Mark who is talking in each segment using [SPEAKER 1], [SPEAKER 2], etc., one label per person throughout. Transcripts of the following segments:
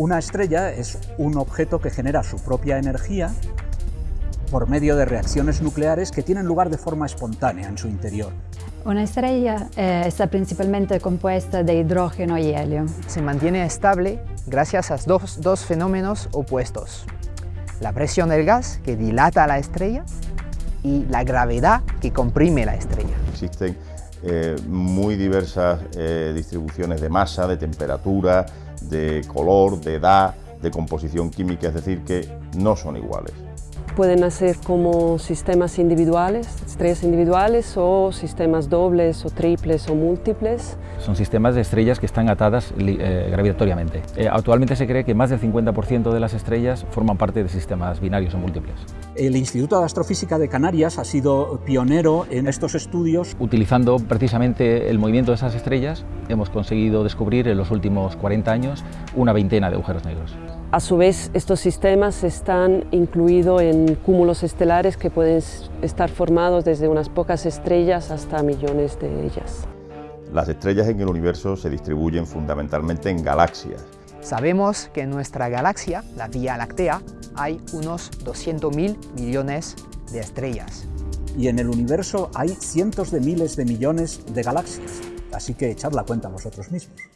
[SPEAKER 1] Una estrella es un objeto que genera su propia energía por medio de reacciones nucleares que tienen lugar de forma espontánea en su interior.
[SPEAKER 2] Una estrella eh, está principalmente compuesta de hidrógeno y helio.
[SPEAKER 3] Se mantiene estable gracias a dos, dos fenómenos opuestos. La presión del gas, que dilata la estrella, y la gravedad, que comprime la estrella.
[SPEAKER 4] Existen eh, muy diversas eh, distribuciones de masa, de temperatura, de color, de edad, de composición química, es decir, que no son iguales.
[SPEAKER 5] Pueden nacer como sistemas individuales, estrellas individuales o sistemas dobles o triples o múltiples.
[SPEAKER 6] Son sistemas de estrellas que están atadas eh, gravitatoriamente. Eh, actualmente se cree que más del 50% de las estrellas forman parte de sistemas binarios o múltiples.
[SPEAKER 1] El Instituto de Astrofísica de Canarias ha sido pionero en estos estudios.
[SPEAKER 6] Utilizando precisamente el movimiento de esas estrellas, hemos conseguido descubrir en los últimos 40 años una veintena de agujeros negros.
[SPEAKER 5] A su vez, estos sistemas están incluidos en cúmulos estelares que pueden estar formados desde unas pocas estrellas hasta millones de ellas.
[SPEAKER 4] Las estrellas en el universo se distribuyen fundamentalmente en galaxias.
[SPEAKER 3] Sabemos que en nuestra galaxia, la Vía Láctea, hay unos 200.000 millones de estrellas.
[SPEAKER 1] Y en el universo hay cientos de miles de millones de galaxias, así que echad la cuenta vosotros mismos.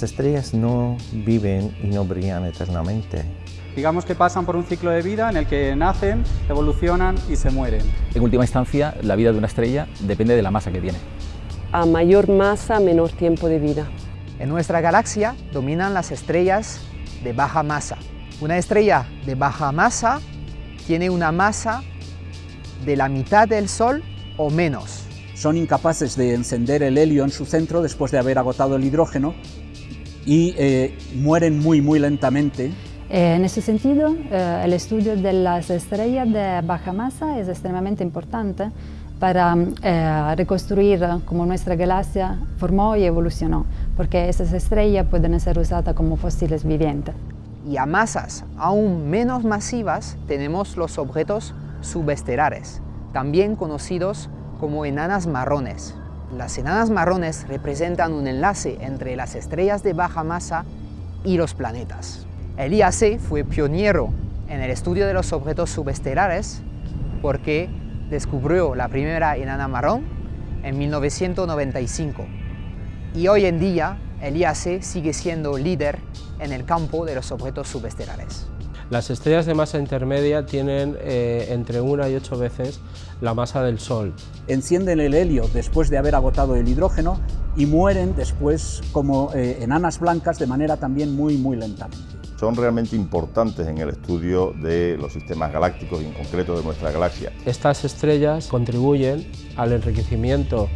[SPEAKER 7] Las estrellas no viven y no brillan eternamente.
[SPEAKER 8] Digamos que pasan por un ciclo de vida en el que nacen, evolucionan y se mueren.
[SPEAKER 6] En última instancia, la vida de una estrella depende de la masa que tiene.
[SPEAKER 5] A mayor masa, menor tiempo de vida.
[SPEAKER 3] En nuestra galaxia dominan las estrellas de baja masa. Una estrella de baja masa tiene una masa de la mitad del Sol o menos.
[SPEAKER 1] Son incapaces de encender el helio en su centro después de haber agotado el hidrógeno y eh, mueren muy, muy lentamente.
[SPEAKER 2] Eh, en ese sentido, eh, el estudio de las estrellas de baja masa es extremadamente importante para reconstruir cómo nuestra galaxia formó y evolucionó, porque esas estrellas pueden ser usadas como fósiles vivientes.
[SPEAKER 3] Y a masas aún menos masivas tenemos los objetos subestelares, también conocidos como enanas marrones. Las enanas marrones representan un enlace entre las estrellas de baja masa y los planetas. El IAC fue pionero en el estudio de los objetos subestelares porque descubrió la primera enana marrón en 1995 y hoy en día el IAC sigue siendo líder en el campo de los objetos subestelares.
[SPEAKER 9] Las estrellas de masa intermedia tienen eh, entre una y ocho veces la masa del Sol.
[SPEAKER 1] Encienden el helio después de haber agotado el hidrógeno y mueren después como eh, enanas blancas de manera también muy, muy lentamente.
[SPEAKER 4] Son realmente importantes en el estudio de los sistemas galácticos y en concreto de nuestra galaxia.
[SPEAKER 9] Estas estrellas contribuyen al enriquecimiento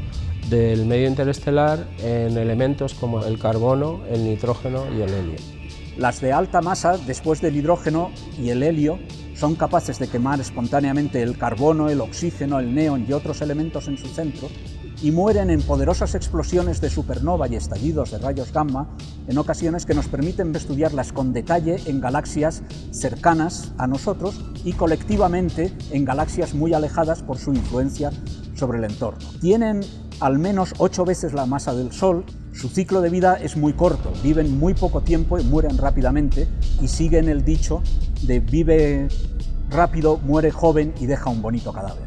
[SPEAKER 9] del medio interestelar en elementos como el carbono, el nitrógeno y el helio.
[SPEAKER 1] Las de alta masa, después del hidrógeno y el helio, son capaces de quemar espontáneamente el carbono, el oxígeno, el neón y otros elementos en su centro y mueren en poderosas explosiones de supernova y estallidos de rayos gamma en ocasiones que nos permiten estudiarlas con detalle en galaxias cercanas a nosotros y colectivamente en galaxias muy alejadas por su influencia sobre el entorno. Tienen al menos ocho veces la masa del Sol, su ciclo de vida es muy corto, viven muy poco tiempo y mueren rápidamente y siguen el dicho de vive rápido, muere joven y deja un bonito cadáver.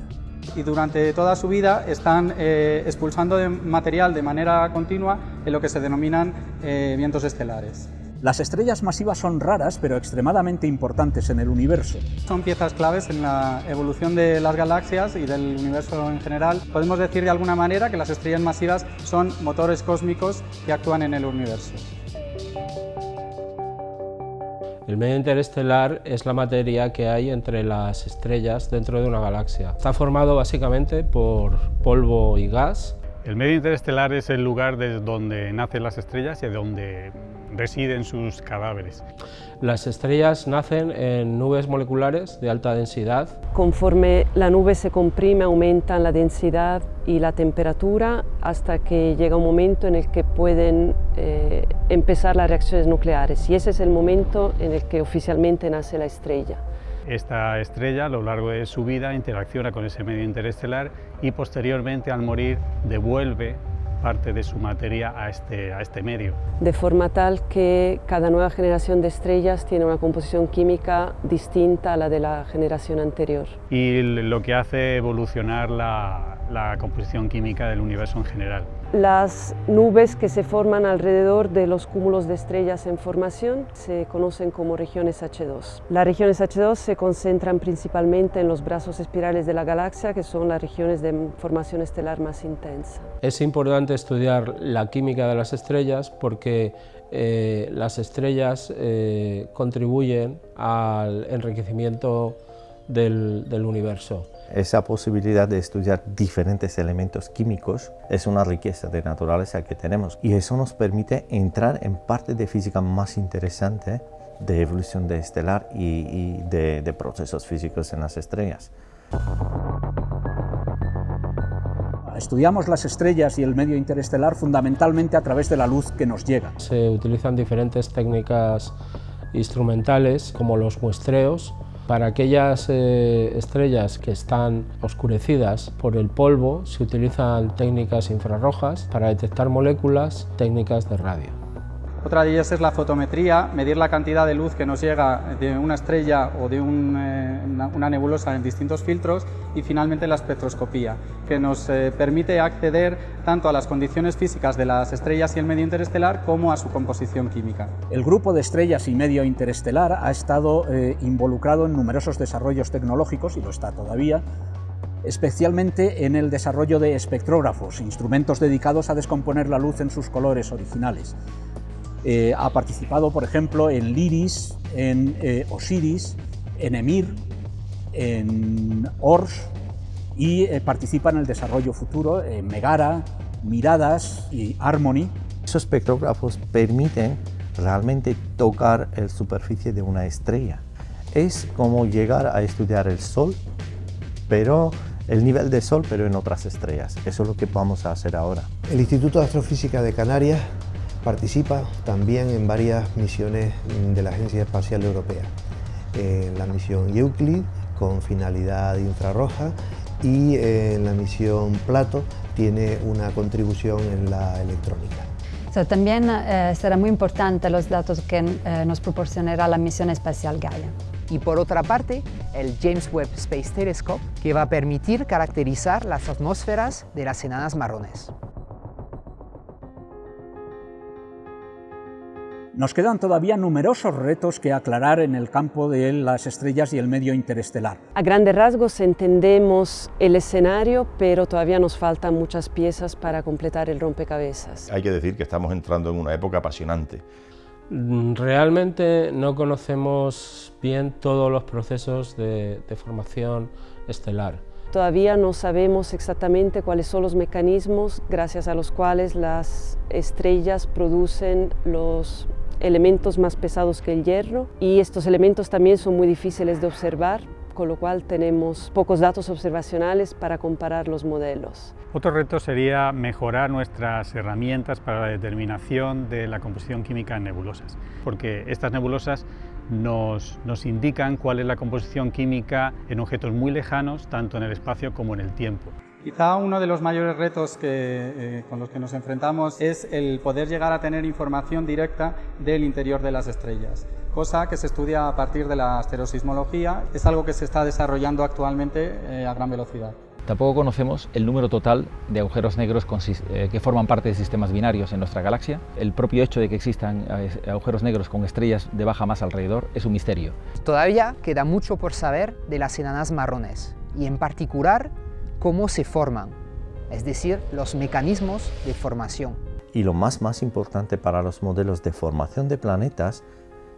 [SPEAKER 8] Y durante toda su vida están eh, expulsando material de manera continua en lo que se denominan eh, vientos estelares.
[SPEAKER 1] Las estrellas masivas son raras, pero extremadamente importantes en el universo.
[SPEAKER 8] Son piezas claves en la evolución de las galaxias y del universo en general. Podemos decir de alguna manera que las estrellas masivas son motores cósmicos que actúan en el universo.
[SPEAKER 9] El medio interestelar es la materia que hay entre las estrellas dentro de una galaxia. Está formado básicamente por polvo y gas.
[SPEAKER 10] El medio interestelar es el lugar desde donde nacen las estrellas y de donde residen sus cadáveres.
[SPEAKER 9] Las estrellas nacen en nubes moleculares de alta densidad.
[SPEAKER 5] Conforme la nube se comprime, aumentan la densidad y la temperatura hasta que llega un momento en el que pueden eh, empezar las reacciones nucleares y ese es el momento en el que oficialmente nace la estrella.
[SPEAKER 10] Esta estrella a lo largo de su vida interacciona con ese medio interestelar y posteriormente al morir devuelve parte de su materia a este, a este medio.
[SPEAKER 5] De forma tal que cada nueva generación de estrellas tiene una composición química distinta a la de la generación anterior.
[SPEAKER 10] Y lo que hace evolucionar la, la composición química del universo en general.
[SPEAKER 5] Las nubes que se forman alrededor de los cúmulos de estrellas en formación se conocen como regiones H2. Las regiones H2 se concentran principalmente en los brazos espirales de la galaxia, que son las regiones de formación estelar más intensa.
[SPEAKER 9] Es importante estudiar la química de las estrellas porque eh, las estrellas eh, contribuyen al enriquecimiento del, del universo.
[SPEAKER 7] Esa posibilidad de estudiar diferentes elementos químicos es una riqueza de naturaleza que tenemos y eso nos permite entrar en parte de física más interesante de evolución de estelar y, y de, de procesos físicos en las estrellas.
[SPEAKER 1] Estudiamos las estrellas y el medio interestelar fundamentalmente a través de la luz que nos llega.
[SPEAKER 9] Se utilizan diferentes técnicas instrumentales como los muestreos para aquellas eh, estrellas que están oscurecidas por el polvo se utilizan técnicas infrarrojas para detectar moléculas, técnicas de radio.
[SPEAKER 8] Otra de ellas es la fotometría, medir la cantidad de luz que nos llega de una estrella o de eh, una nebulosa en distintos filtros y finalmente la espectroscopía, que nos eh, permite acceder tanto a las condiciones físicas de las estrellas y el medio interestelar como a su composición química.
[SPEAKER 1] El grupo de estrellas y medio interestelar ha estado eh, involucrado en numerosos desarrollos tecnológicos y lo está todavía, especialmente en el desarrollo de espectrógrafos, instrumentos dedicados a descomponer la luz en sus colores originales. Eh, ha participado, por ejemplo, en LIRIS, en eh, Osiris, en EMIR, en ORS y eh, participa en el desarrollo futuro en Megara, Miradas y Harmony.
[SPEAKER 7] Esos espectrógrafos permiten realmente tocar la superficie de una estrella. Es como llegar a estudiar el Sol, pero el nivel del Sol, pero en otras estrellas. Eso es lo que vamos a hacer ahora.
[SPEAKER 11] El Instituto de Astrofísica de Canarias participa también en varias misiones de la Agencia Espacial Europea. En la misión Euclid, con finalidad infrarroja, y en la misión Plato tiene una contribución en la electrónica.
[SPEAKER 2] So, también eh, será muy importante los datos que eh, nos proporcionará la misión espacial Gaia.
[SPEAKER 3] Y por otra parte, el James Webb Space Telescope, que va a permitir caracterizar las atmósferas de las enanas marrones.
[SPEAKER 1] Nos quedan todavía numerosos retos que aclarar en el campo de las estrellas y el medio interestelar.
[SPEAKER 5] A grandes rasgos entendemos el escenario, pero todavía nos faltan muchas piezas para completar el rompecabezas.
[SPEAKER 4] Hay que decir que estamos entrando en una época apasionante.
[SPEAKER 9] Mm, realmente no conocemos bien todos los procesos de, de formación estelar.
[SPEAKER 5] Todavía no sabemos exactamente cuáles son los mecanismos gracias a los cuales las estrellas producen los elementos más pesados que el hierro y estos elementos también son muy difíciles de observar, con lo cual tenemos pocos datos observacionales para comparar los modelos.
[SPEAKER 10] Otro reto sería mejorar nuestras herramientas para la determinación de la composición química en nebulosas, porque estas nebulosas nos, nos, indican cuál es la composición química en objetos muy lejanos, tanto en el espacio como en el tiempo.
[SPEAKER 8] Quizá uno de los mayores retos que, eh, con los que nos enfrentamos es el poder llegar a tener información directa del interior de las estrellas, cosa que se estudia a partir de la asterosismología, es algo que se está desarrollando actualmente eh, a gran velocidad.
[SPEAKER 6] Tampoco conocemos el número total de agujeros negros eh, que forman parte de sistemas binarios en nuestra galaxia. El propio hecho de que existan eh, agujeros negros con estrellas de baja masa alrededor es un misterio.
[SPEAKER 3] Todavía queda mucho por saber de las enanas marrones y en particular cómo se forman, es decir, los mecanismos de formación.
[SPEAKER 7] Y lo más, más importante para los modelos de formación de planetas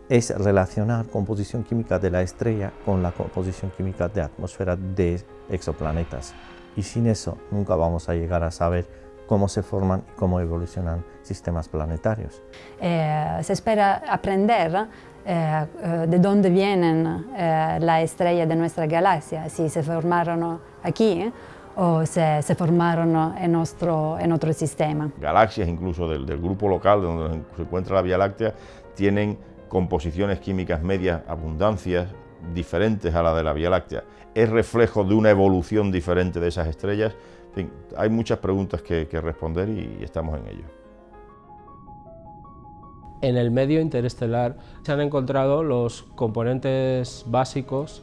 [SPEAKER 7] es relacionar composición química de la estrella con la composición química de atmósfera de exoplanetas. Y sin eso nunca vamos a llegar a saber cómo se forman y cómo evolucionan sistemas planetarios.
[SPEAKER 2] Eh, se espera aprender eh, eh, de dónde vienen eh, las estrellas de nuestra galaxia, si se formaron aquí o se, se formaron en, nuestro, en otro sistema.
[SPEAKER 4] Galaxias incluso del, del grupo local donde se encuentra la Vía Láctea tienen composiciones químicas medias, abundancias diferentes a la de la Vía Láctea. Es reflejo de una evolución diferente de esas estrellas, hay muchas preguntas que, responder y estamos en ello.
[SPEAKER 9] En el medio interestelar se han encontrado los componentes básicos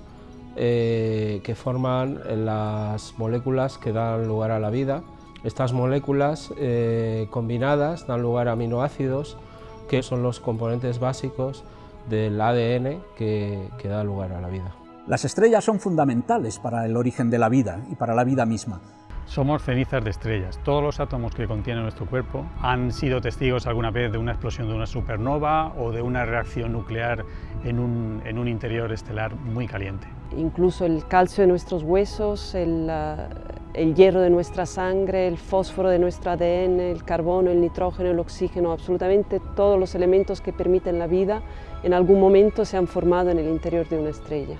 [SPEAKER 9] eh, que forman las moléculas que dan lugar a la vida. Estas moléculas eh, combinadas dan lugar a aminoácidos, que son los componentes básicos del ADN que, que da lugar a la vida.
[SPEAKER 1] Las estrellas son fundamentales para el origen de la vida y para la vida misma.
[SPEAKER 10] Somos cenizas de estrellas. Todos los átomos que contiene nuestro cuerpo han sido testigos alguna vez de una explosión de una supernova o de una reacción nuclear en un, en un interior estelar muy caliente.
[SPEAKER 5] Incluso el calcio de nuestros huesos, el, el hierro de nuestra sangre, el fósforo de nuestro ADN, el carbono, el nitrógeno, el oxígeno, absolutamente todos los elementos que permiten la vida en algún momento se han formado en el interior de una estrella.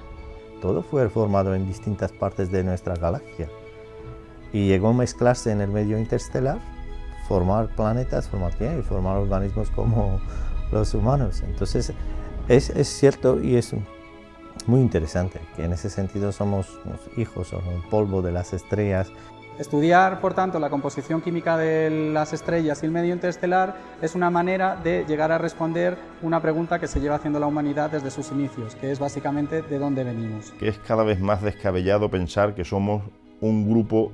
[SPEAKER 7] Todo fue formado en distintas partes de nuestra galaxia y llegó a mezclarse en el medio interestelar, formar planetas, formar y formar organismos como los humanos. Entonces es, es cierto y es muy interesante que en ese sentido somos hijos o un polvo de las estrellas.
[SPEAKER 8] Estudiar, por tanto, la composición química de las estrellas y el medio interestelar es una manera de llegar a responder una pregunta que se lleva haciendo la humanidad desde sus inicios, que es básicamente de dónde venimos.
[SPEAKER 4] Que es cada vez más descabellado pensar que somos un grupo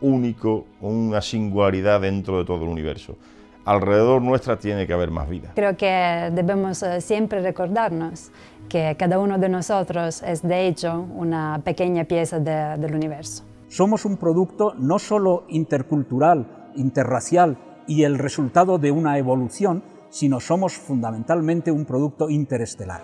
[SPEAKER 4] único, una singularidad dentro de todo el universo. Alrededor nuestra tiene que haber más vida.
[SPEAKER 2] Creo que debemos eh, siempre recordarnos que cada uno de nosotros es de hecho una pequeña pieza del universo.
[SPEAKER 1] Somos un producto no solo intercultural, interracial y el resultado de una evolución, sino somos fundamentalmente un producto interestelar.